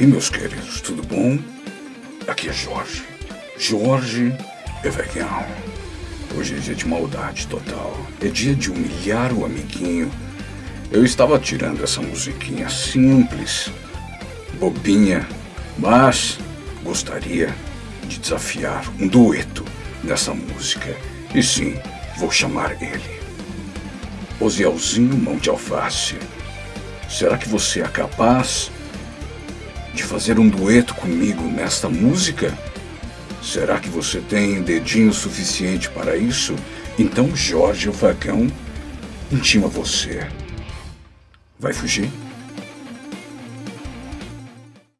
aí, meus queridos, tudo bom? Aqui é Jorge. Jorge Evegão. Hoje é dia de maldade total. É dia de humilhar o amiguinho. Eu estava tirando essa musiquinha simples, bobinha, mas gostaria de desafiar um dueto nessa música. E sim, vou chamar ele. Osielzinho Mão de Alface. Será que você é capaz de fazer um dueto comigo nesta música? Será que você tem dedinho suficiente para isso? Então Jorge o Vagão intima você. Vai fugir?